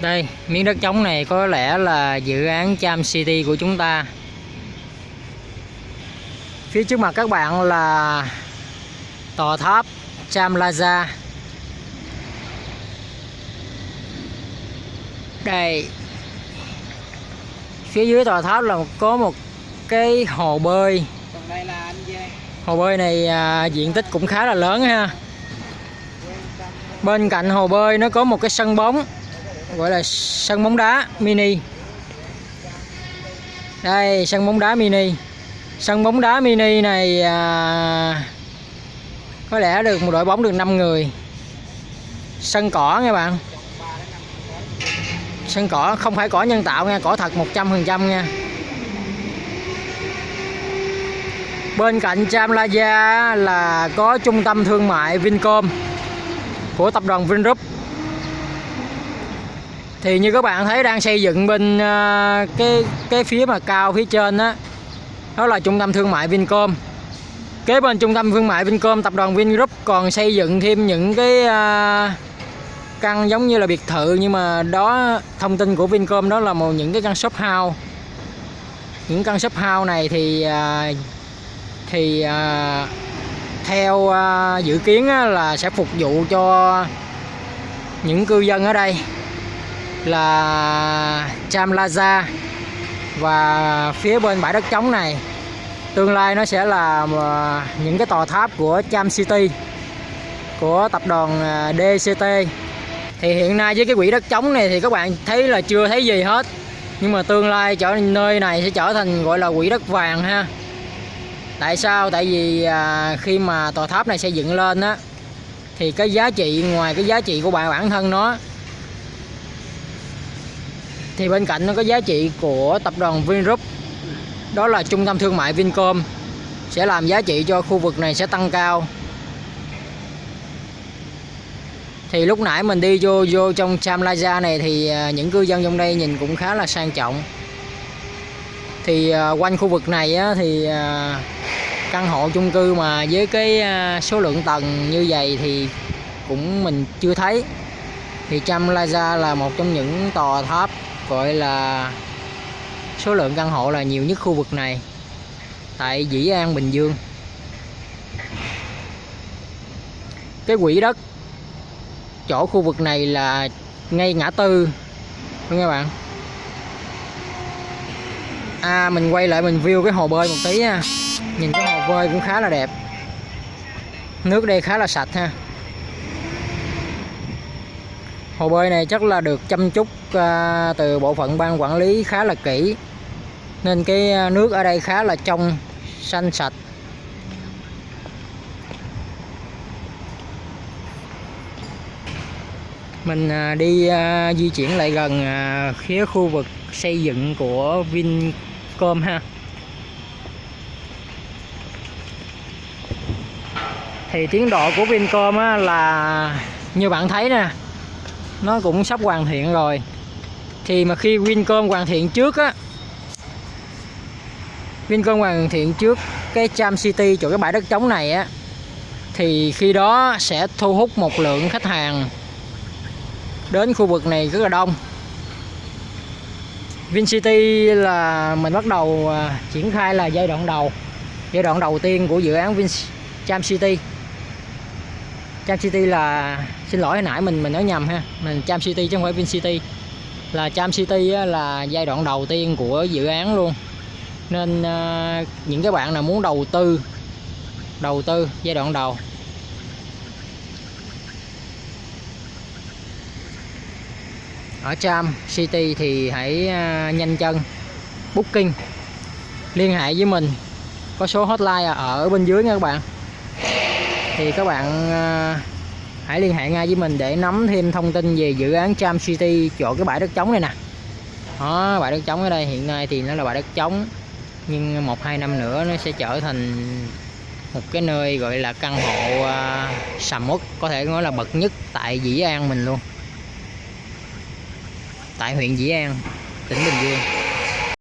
Đây, miếng đất trống này có lẽ là dự án Cham City của chúng ta. Phía trước mặt các bạn là tòa tháp Cham Plaza. Đây. Phía dưới tòa tháp là có một cái hồ bơi. Hồ bơi này à, diện tích cũng khá là lớn ha. Bên cạnh hồ bơi nó có một cái sân bóng gọi là sân bóng đá mini. Đây sân bóng đá mini. Sân bóng đá mini này à, có lẽ được một đội bóng được 5 người. Sân cỏ nha bạn. Sân cỏ không phải cỏ nhân tạo nha cỏ thật 100% nha. Bên cạnh Cham là có trung tâm thương mại Vincom của tập đoàn Vingroup thì như các bạn thấy đang xây dựng bên ờ, cái cái phía mà cao phía trên đó đó là trung tâm thương mại Vincom. Kế bên trung tâm thương mại Vincom, tập đoàn Vingroup còn xây dựng thêm những cái ờ, căn giống như là biệt thự, nhưng mà đó, thông tin của Vincom đó là một những cái căn shop house. Những căn shop house này thì ờ, thì theo dự kiến là sẽ phục vụ cho những cư dân ở đây là Cham và phía bên bãi đất trống này tương lai nó sẽ là những cái tòa tháp của Cham City của tập đoàn à, DCT thì hiện nay với cái quỹ đất trống này thì các bạn thấy là chưa thấy gì hết. Nhưng mà tương lai trở nơi này sẽ trở thành gọi là quỹ đất vàng ha. Tại sao? Tại vì à, khi mà tòa tháp này xây dựng lên á thì cái giá trị ngoài cái giá trị của bạn bản thân nó thì bên cạnh nó có giá trị của tập đoàn Vingroup đó là trung tâm thương mại Vincom sẽ làm giá trị cho khu vực này sẽ tăng cao. Thì lúc nãy mình đi vô vô trong Cham này thì à, những cư dân trong đây nhìn cũng khá là sang trọng. Thì à, quanh khu vực này á, thì à, căn hộ chung cư mà với cái số lượng tầng như vậy thì cũng mình chưa thấy. Thì Cham là một trong những tòa tháp gọi là số lượng căn hộ là nhiều nhất khu vực này, tại Dĩ An, Bình Dương. Cái quỹ đất chỗ khu vực này là ngay ngã tư, đúng các bạn? À mình quay lại mình view cái hồ bơi một tí nha. Nhìn cái hồ bơi cũng khá là đẹp. Nước đây khá là sạch ha hồ bơi này chắc là được chăm chút à, từ bộ phận ban quản lý khá là kỹ. Nên cái à, nước ở đây khá là trong xanh sạch. Mình à, đi à, di chuyển lại gần à, phía khu vực xây dựng của Vincom ha. Thì tiến độ của Vincom là như bạn thấy nè nó cũng sắp hoàn thiện rồi. Thì mà khi Vincom hoàn thiện trước á, Vincom hoàn thiện trước cái Cham City, chỗ cái bãi đất trống này á, thì khi đó sẽ thu hút một lượng khách hàng đến khu vực này rất là đông. VinCity là mình bắt đầu à, triển khai là giai đoạn đầu, giai đoạn đầu tiên của dự án Vin Cham City. Cham City là xin lỗi hồi nãy mình mình nói nhầm ha. Mình Cham City chứ không phải Vin City. Là Cham City là giai đoạn đầu tiên của dự án luôn. Nên uh, những cái bạn nào muốn đầu tư đầu tư giai đoạn đầu. Ở Cham City thì hãy uh, nhanh chân. Booking. Liên hệ với mình. Có số hotline à, ở bên dưới nha các bạn thì các bạn ờ, hãy liên hệ ngay với mình để nắm thêm thông tin về dự án Cham City chỗ cái bãi đất trống này nè. Đó bãi đất trống ở đây hiện nay thì nó là bãi đất trống nhưng một hai năm nữa nó sẽ trở thành một cái nơi gọi là căn hộ uh, sầm uất có thể nói là bậc nhất tại Dĩ An mình luôn. Tại huyện Dĩ An tỉnh Bình Dương.